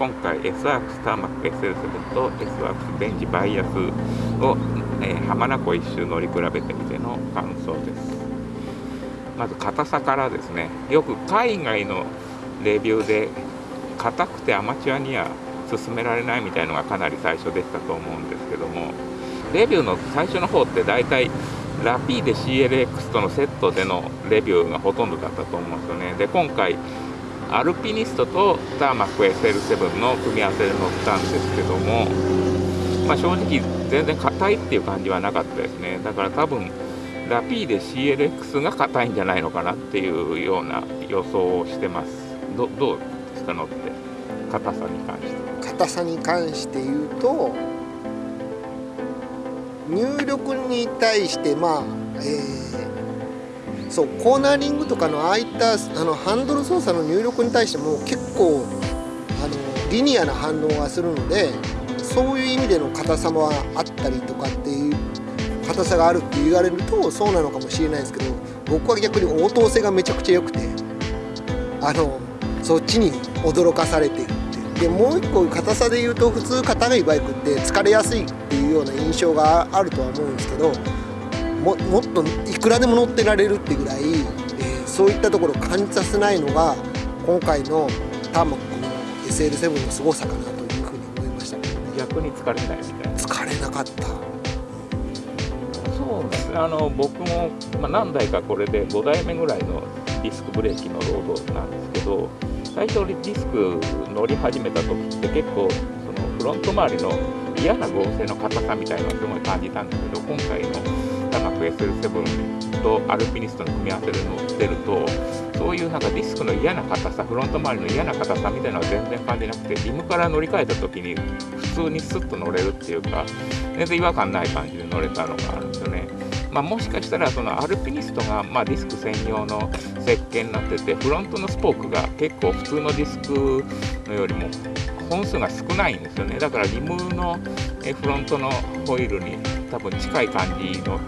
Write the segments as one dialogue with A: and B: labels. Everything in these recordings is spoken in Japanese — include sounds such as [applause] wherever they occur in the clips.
A: 今回 S ワークスターマック SL7 と S ワークスベンジバイアスを、えー、浜名湖一周乗り比べてみての感想です。まず硬さからですね。よく海外のレビューで硬くてアマチュアには勧められないみたいのがかなり最初でしたと思うんですけどもレビューの最初の方って大体ラピーデ CLX とのセットでのレビューがほとんどだったと思うんですよね。で今回アルピニストとターマック SL7 の組み合わせで乗ったんですけども、まあ、正直全然硬いっていう感じはなかったですね。だから多分ラピーデ CLX が硬いんじゃないのかなっていうような予想をしてます。どどうですか乗って硬さに関して。
B: 硬さに関して言うと入力に対してまあ、えー、そうコーナーリングとかのああいったあのハンドル操作の入力に対しても結構あのリニアな反応がするのでそういう意味での硬さもあったりとかっていう硬さがあるって言われるとそうなのかもしれないですけど僕は逆に応答性がめちゃくちゃ良くてあのそっちに驚かされてるって。でもう一個硬さで言うと普通硬いバイクって疲れやすいっていうような印象があるとは思うんですけどももっといくらでも乗ってられるってぐらい、えー、そういったところを感じさせないのが今回のターマックの SL7 の凄さかなというふうに思いました。
A: 逆に疲れないみたいな。
B: 疲れなかった。
A: そうですねあの僕も、まあ、何台かこれで5台目ぐらいのディスクブレーキのロードなんですけど最初にディスク乗り始めた時って結構そのフロント周りの嫌な合成の硬さみたいなのをすごい感じたんですけど今回のタマク SL7 とアルピニストの組み合わせで乗ってるとそういうなんかディスクの嫌な硬さフロント周りの嫌な硬さみたいなのは全然感じなくてリムから乗り換えた時に普通にスッと乗れるっていうか全然違和感ない感じで乗れたのがあるんですよね。まあ、もしかしたらそのアルピニストがまディスク専用の設計になっててフロントのスポークが結構普通のディスクのよりも本数が少ないんですよねだからリムのフロントのホイールに多分近い感じの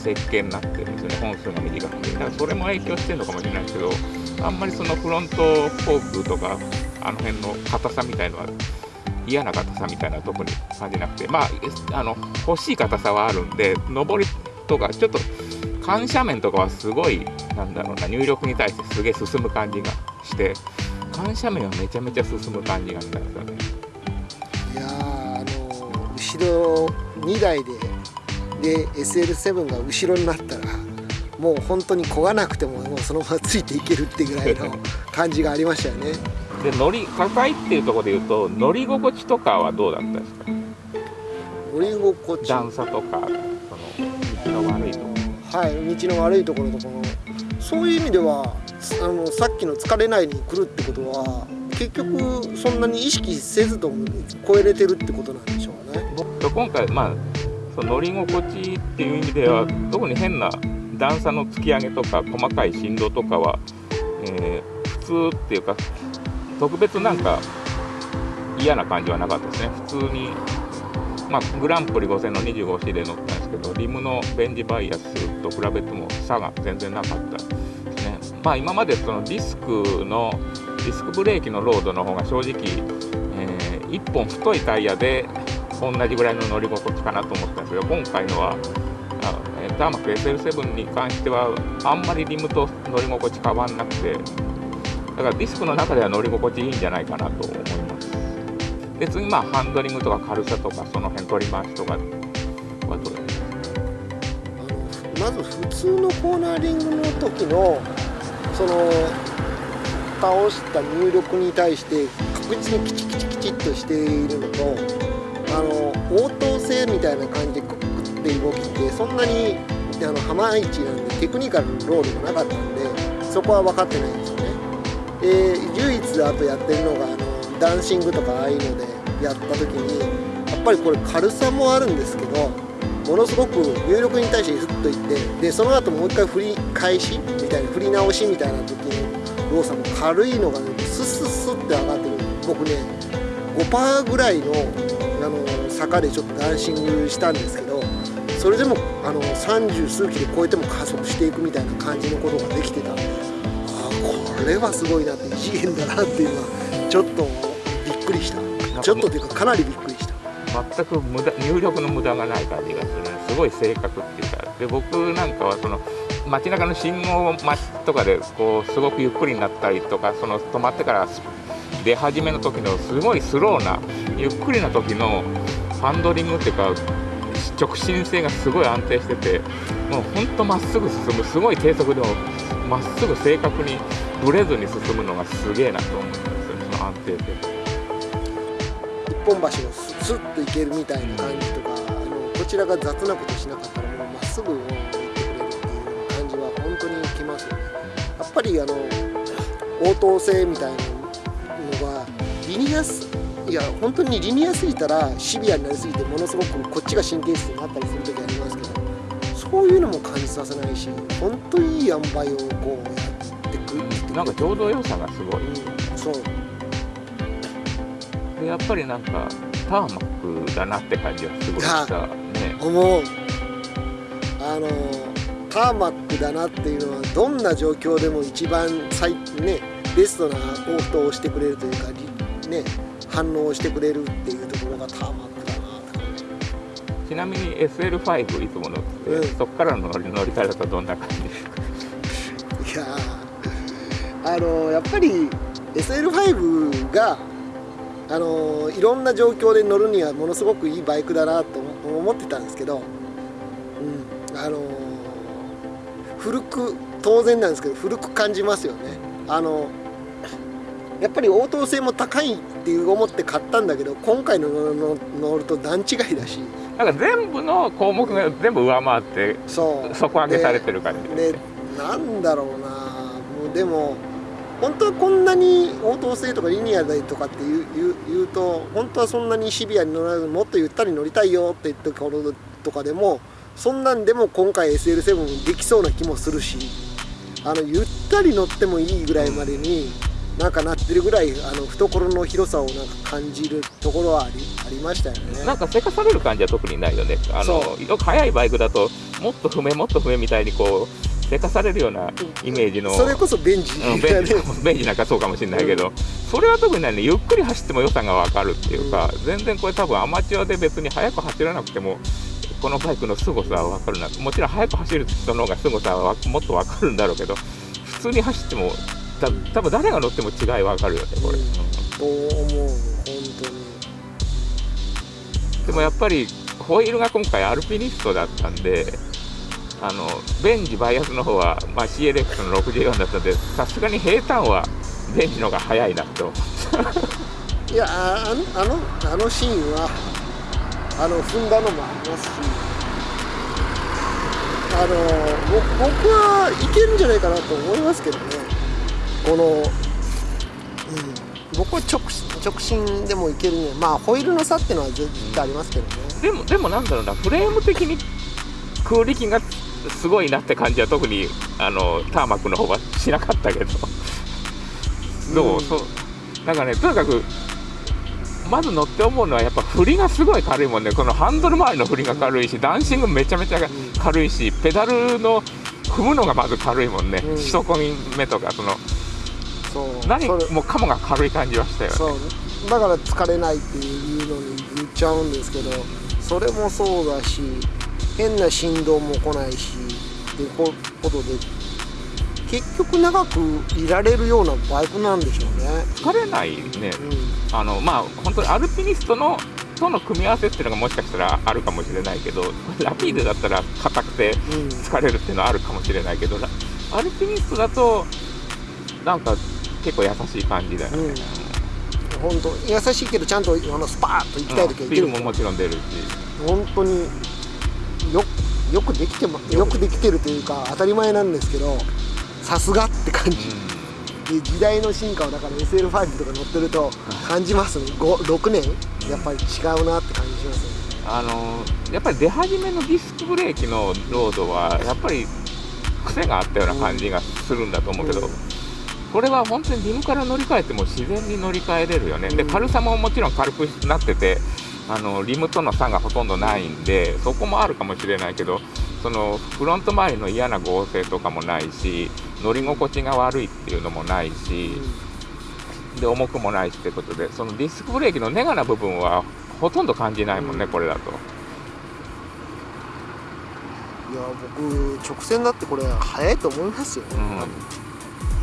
A: 設計になってるんですよね本数が短くて。だからそれも影響してるのかもしれないですけどあんまりそのフロントフォークとかあの辺の硬さみたいのは嫌な硬さみたいな特に感じなくて。まああの欲しい硬さはあるんで上りとかちょっと緩斜面とかはすごいなんだろうな入力に対してすげえ進む感じがして緩斜面はめちゃめちゃ進む感じがしたんですよね。
B: いやあの後ろ2台でで SL7 が後ろになったらもう本当に漕がなくてももうそのままついていけるってぐらいの [laughs] 感じがありましたよね。
A: で乗り高いっていうところで言うと乗り心地とかはどうだったですか？
B: 乗り心地。
A: 段差とかその道の悪いとこ
B: ろ。はい道の悪いところとかのそういう意味ではあのさっきの疲れないに来るってことは結局そんなに意識せずとも超えれてるってことなんでしょうね。
A: 今回まあその乗り心地っていう意味では特に変な段差の突き上げとか細かい振動とかは、えー、普通っていうか特別なんか嫌な感じはなかったですね。普通にまあ、グランプリ5000の 25C で乗ったんですけどリムのベンジバイアスと比べても差が全然なかったですね。まあ今までそのディスクのディスクブレーキのロードの方が正直、えー、1本太いタイヤで同じぐらいの乗り心地かなと思ったんですけど今回のはターマック SL7 に関してはあんまりリムと乗り心地変わんなくてだからディスクの中では乗り心地いいんじゃないかなと思います。で次まあハンドリングとか軽さとかその辺取り回しとかはどうです。
B: まず普通のコーナーリングの時のその倒した入力に対して確実にキチキチキチっとしているのとあの応答性みたいな感じでクックって動きってそんなにあの浜市なんでテクニカルのロールがなかったんでそこは分かってないんですよね。で唯一あとやってるのがあのダンシングとかああいうのでやった時にやっぱりこれ軽さもあるんですけどものすごく入力に対してふっといってでその後もう一回振り返しみたいな振り直しみたいな時の動作も軽いのがねスッスッスッって上がってる僕ね5%ぐらいの坂でちょっとダンシングしたんですけどそれでもあの30数キロ超えても加速していくみたいな感じのことができてた。んでああこれはすごいなって異次元だなっていうのはちょっとびっくりした。ちょっとというかかなりびっくりした。
A: 全く無駄入力の無駄がない感じがする。ねすごい正確っていうか。で僕なんかはその街中の信号待ちとかでこうすごくゆっくりになったりとかその止まってから出始めの時のすごいスローなゆっくりな時のハンドリングっていうか直進性がすごい安定しててもうほんとまっすぐ進むすごい低速でもまっすぐ正確にぶれずに進むのがすげえなと思うんですよその安定性。
B: 一本橋をスッと行けるみたいな感じとかあのこちらが雑なことしなかったらもうまっすぐ行ってくれるっていう感じは本当にきますよね。やっぱりあの応答性みたいなのがリニアすいや本当にリニアすぎたらシビアになりすぎてものすごくこっちが神経質になったりする時ありますけどそういうのも感じさせないし本当にいい塩梅をこうやってくるって
A: なんかちょうど良さがすごい。
B: うんそう。
A: でやっぱりなんかターマックだなって感じがすごいしたね。
B: 思う。あのターマックだなっていうのはどんな状況でも一番最ねベストな応答をしてくれるというかりね反応をしてくれるっていうところがターマックだなって感じ。
A: ちなみに SL5 いつも乗ってて、
B: うん。
A: そっからの乗り乗り換えだとどんな感じですか？
B: いやーあのやっぱり SL5 があのいろんな状況で乗るにはものすごくいいバイクだなと思思ってたんですけど、うん、あの古く当然なんですけど古く感じますよね。あのやっぱり応答性も高いっていう思って買ったんだけど今回の乗ると段違いだし。
A: なんか全部の項目が全部上回って
B: そう。
A: 底上げされてる感じ。です
B: で
A: ね
B: なんだろうな。もうでも本当はこんなに応答性とかリニアでとかって言う言う言うと本当はそんなにシビアに乗らずもっとゆったり乗りたいよって言ったところとかでもそんなんでも今回 SL7 できそうな気もするしあのゆったり乗ってもいいぐらいまでになんかなってるぐらいあの懐の広さをなんか感じるところはありありましたよね。
A: なんかせかされる感じは特にないよね。あの
B: そ
A: よく速いバイクだともっと踏めもっと踏めみたいにこうせかされるようなイメージの
B: それこそベンジ。
A: うん、ベンジ [laughs] ベンジなんかそうかもしれないけど、それは特にないねゆっくり走っても良さが分かるっていうか、全然これ多分アマチュアで別に速く走らなくてもこのバイクの凄さは分かるな。もちろん速く走る人の方が凄さはもっと分かるんだろうけど普通に走ってもた多分誰が乗っても違い分かるよねこれ、
B: うん。と思う本当に。
A: でもやっぱりホイールが今回アルピニストだったんであのベンジバイアスの方は、まあ、CLX の64だったんでさすがに平坦はベンジの方が速いなと思う。[laughs]
B: いやああのあのあのシーンはあの踏んだのもありますしあのぼ僕はいけるんじゃないかなと思いますけどねこの、うん、僕は直直進でもいけるね。まあホイールの差っていうのは絶対ありますけどね。
A: でもでもなんだろうな。フレーム的に空力がすごいなって感じは特にあのターマックの方はしなかったけど。どう、
B: うん
A: そう。なんかねとにかくまず乗って思うのはやっぱ振りがすごい軽いもんね。このハンドル周りの振りが軽いしダンシングめちゃめちゃ軽いしペダルの踏むのがまず軽いもんね、
B: うん。
A: 一込み目とかその
B: そう。
A: 何もかもが軽い感じはしたよね。
B: そう。だから疲れないっていうのに言っちゃうんですけどそれもそうだし変な振動も来ないしってこことで結局長くいられるようなバイクなんでしょうね。
A: 疲れないね。
B: う
A: あのまあ本当にアルピニストのとの組み合わせっていうのがもしかしたらあるかもしれないけどラピードだったら硬くて
B: んうん。
A: 疲れるっていうのはあるかもしれないけどラアルピニストだとなんか結構優しい感じだよね、
B: うん。本当優しいけどちゃんとあのスパーッと行きたい時は行ける
A: もちろん出るし。
B: 本当によよくできてまよくできてるというか当たり前なんですけどさすがって感じ。で時代の進化をだから SL5 とか乗ってると感じますね。5 6年やっぱり違うなって感じしますね。
A: あのやっぱり出始めのディスクブレーキのロードはやっぱり癖があったような感じがするんだと思うけど、
B: うん
A: これは本当にリムから乗り換えても自然に乗り換えれるよね、で
B: うん。
A: 軽さももちろん軽くなっててあのリムとの差がほとんどないんで [laughs] そこもあるかもしれないけどそのフロント周りの嫌な合成とかもないし乗り心地が悪いっていうのもないしで重くもないしってことでそのディスクブレーキのネガな部分はほとんど感じないもんね、これだと。
B: いや僕直線だってこれ速いと思いますよ、
A: うん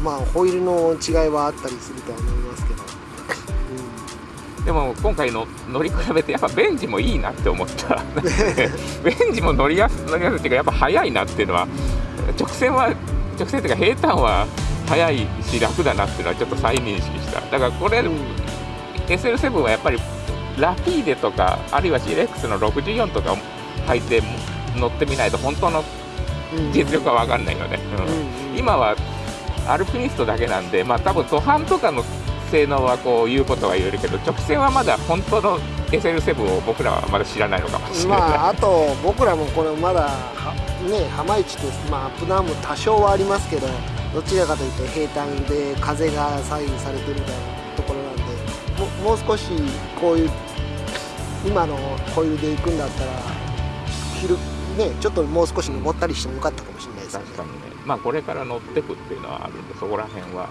B: まあホイールの違いはあったりするとは思いますけど、
A: でも今回の乗り比べてやっぱベンジもいいなって思った。[laughs] ベンジも乗りやす乗りやすいっていうかやっぱ速いなっていうのは直線は直線っていうか平坦は速いし楽だなっていうのはちょっと再認識した。だからこれ、
B: うん。
A: SL7 はやっぱりラピーデとかあるいは CLX の64とかを履いて乗ってみないと本当の
B: うん。
A: 実力は分かんないよね、うん
B: うん。
A: 今はアルピニストだけなんでまあ多分途半とかの性能はこう言うことは言えるけど直線はまだ本当の SL7 を僕らはまだ知らないのかもしれない、
B: まああと僕らもこれまだはね浜市ってまあアップダウンも多少はありますけどどちらかというと平坦で風が左右されてるみたいなところなんでももう少しこういう今のホイールで行くんだったら昼ねちょっともう少し登ったりしてもよかったかもしれないです
A: ねまあこれから乗ってくっていうのはあるんでそこら辺は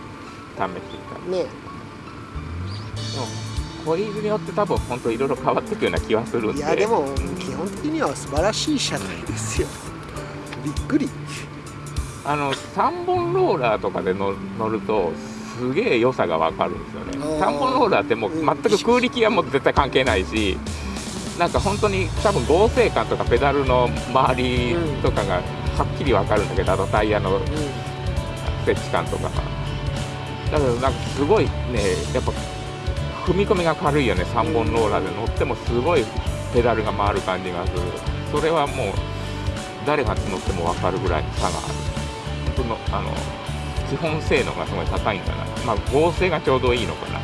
A: 試していた
B: ね。
A: でもホイールによって多分本当いろいろ変わっていくような気はするんで。
B: いやでも
A: うん
B: 基本的には素晴らしい車体ですよ。[laughs] びっくり。
A: あの3本ローラーとかで乗乗るとすげえ良さが分かるんですよね。
B: あー。
A: 3本ローラーってもう
B: うん。
A: 全く空力はもう絶対関係ないしなんか本当に多分合成感とかペダルの周りとかがはっきり分かるんだけどあとタイヤの
B: う
A: 設置感とかがだけどなんかすごいねやっぱ踏み込みが軽いよね3本ローラーで。乗ってもすごいペダルが回る感じがする。それはもう誰が乗っても分かるぐらいの差がある。本当のあの基本性能がすごい高いんだな。まあ合成がちょうどいいのかな